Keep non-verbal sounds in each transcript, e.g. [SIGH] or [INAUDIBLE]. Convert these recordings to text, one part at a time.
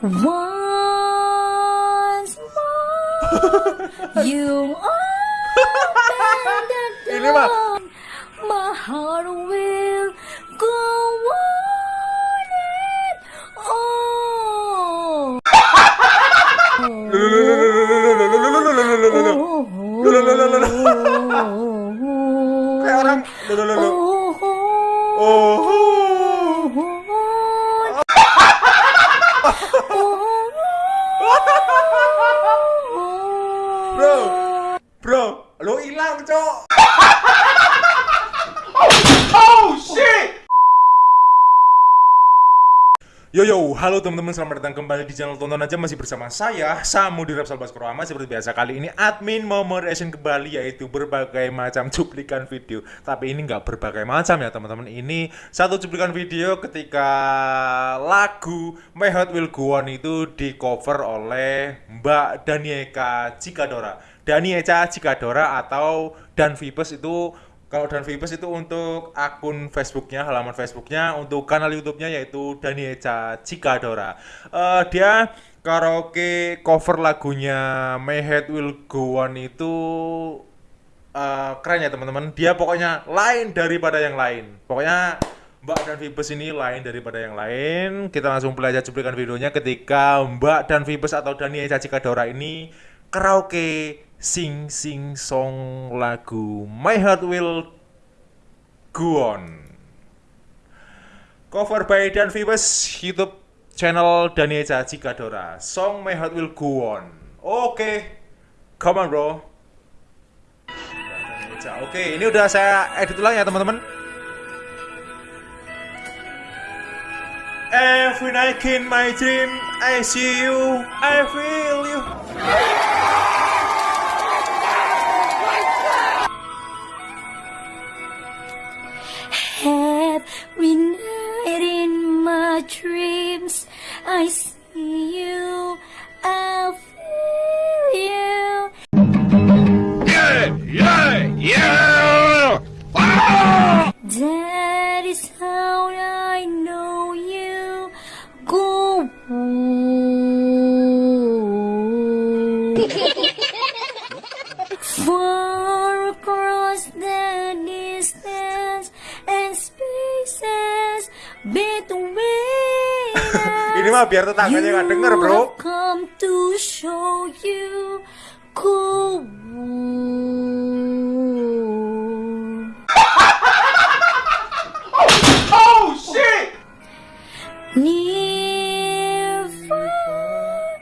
Once more, [LAUGHS] you open the door. My heart will go Yo yo, halo teman-teman, selamat datang kembali di channel Tonton Aja. Masih bersama saya Samu di Rapsal Baskoro Seperti biasa kali ini admin mau mereaction kembali yaitu berbagai macam cuplikan video. Tapi ini nggak berbagai macam ya teman-teman. Ini satu cuplikan video ketika lagu My Heart Will Go On itu di cover oleh Mbak Danieka Cikadora. Danieka Cikadora atau Dan Vipes itu kalau Dan Vipers itu untuk akun Facebooknya, halaman Facebooknya, untuk kanal YouTube-nya yaitu Danieca Cikadora. Eh, dia karaoke cover lagunya My Head Will Go On itu eh, keren ya teman-teman. Dia pokoknya lain daripada yang lain. Pokoknya Mbak dan Vipers ini lain daripada yang lain. Kita langsung belajar cuplikan videonya ketika Mbak dan Vipers atau Dania Caci Kadora ini karaoke sing sing song lagu My Heart Will Go On. Cover by Dan Vipers YouTube channel Dania Caci Kadora. Song My Heart Will Go On. Oke. Come on, bro. Oke, ini udah saya edit ulang ya, teman-teman. Every night in my dream, I see you, I feel you. Far across the distance and spaces between us. Ini mah biar tetangganya nggak denger, bro. come to show you cool. Oh shit! Near, far,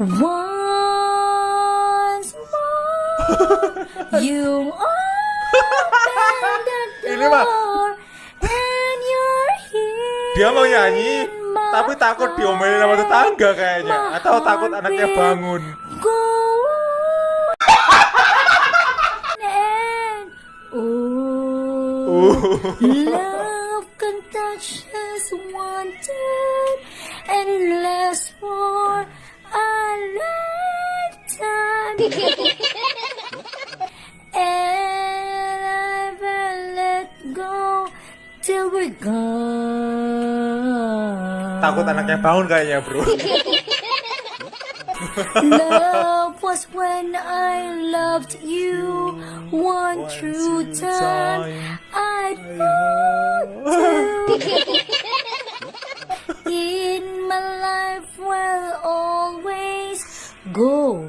Once more, you open the [LAUGHS] Ini mah- door and you're here. Dia mau nyanyi, tapi takut diomelin sama tetangga kayaknya, atau takut anaknya bangun. Go and oh, love can touch us one time and last for and will let go till we're gone. Takut anaknya bangun kayaknya, bro. Love was when I loved you one true time. I thought [LAUGHS] in my life will always go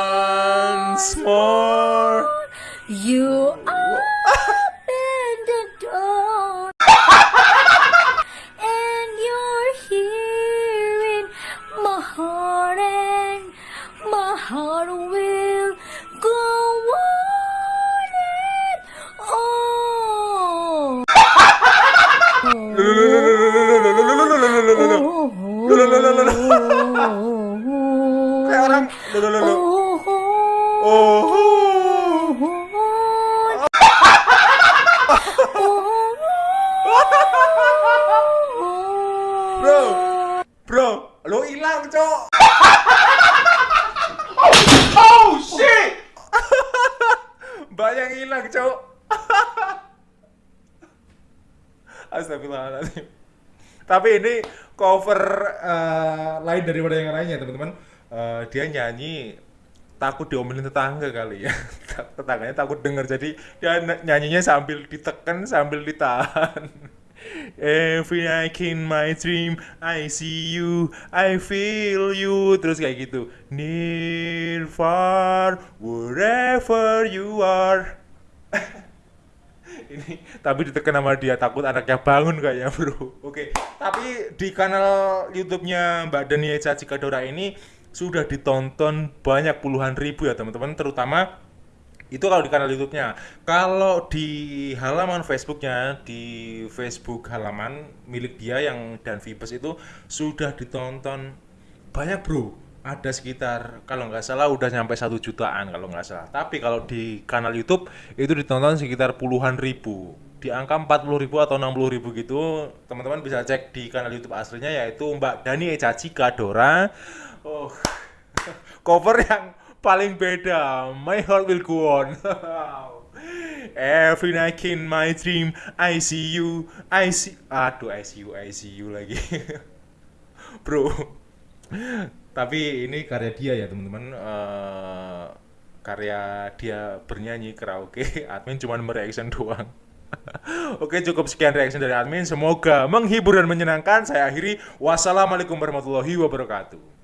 once more. You open the door. and you're here in my heart. And my heart will go on and on. [LAUGHS] oh. oh. oh. oh. oh. oh. oh. Bro. Bro, lo hilang, Cok. [LAUGHS] Oh shit. Banyak hilang, Cok. Astagfirullahaladzim. Tapi ini cover eh, lain daripada yang lainnya, teman-teman. Eh, dia nyanyi takut diomelin tetangga kali ya. [LAUGHS] Tetangganya takut denger, jadi dia ny- nyanyinya sambil ditekan, sambil ditahan. Every night in my dream, I see you, I feel you, terus kayak gitu. Near, far, wherever you are. [LAUGHS] ini tapi ditekan sama dia takut anaknya bangun kayaknya bro oke tapi di kanal YouTube-nya Mbak Dania Caci Kadora ini sudah ditonton banyak puluhan ribu ya teman-teman terutama itu kalau di kanal YouTube-nya. Kalau di halaman Facebook-nya di Facebook halaman milik dia yang dan Vipers itu sudah ditonton banyak bro. Ada sekitar kalau nggak salah udah nyampe satu jutaan kalau nggak salah. Tapi kalau di kanal YouTube itu ditonton sekitar puluhan ribu. Di angka 40 ribu atau 60 ribu gitu teman-teman bisa cek di kanal YouTube aslinya yaitu Mbak Dani Ecaci Kadora oh [LAUGHS] cover yang paling beda. My Heart Will Go On. [LAUGHS] Every night in my dream I see you I see aduh I see you I see you lagi. [LAUGHS] Bro. Tapi ini karya dia ya teman-teman. Eh, karya dia bernyanyi karaoke. [LAUGHS] Admin cuma mereaction doang. Oke cukup sekian reaction dari admin. Semoga menghibur dan menyenangkan. Saya akhiri. Wassalamualaikum warahmatullahi wabarakatuh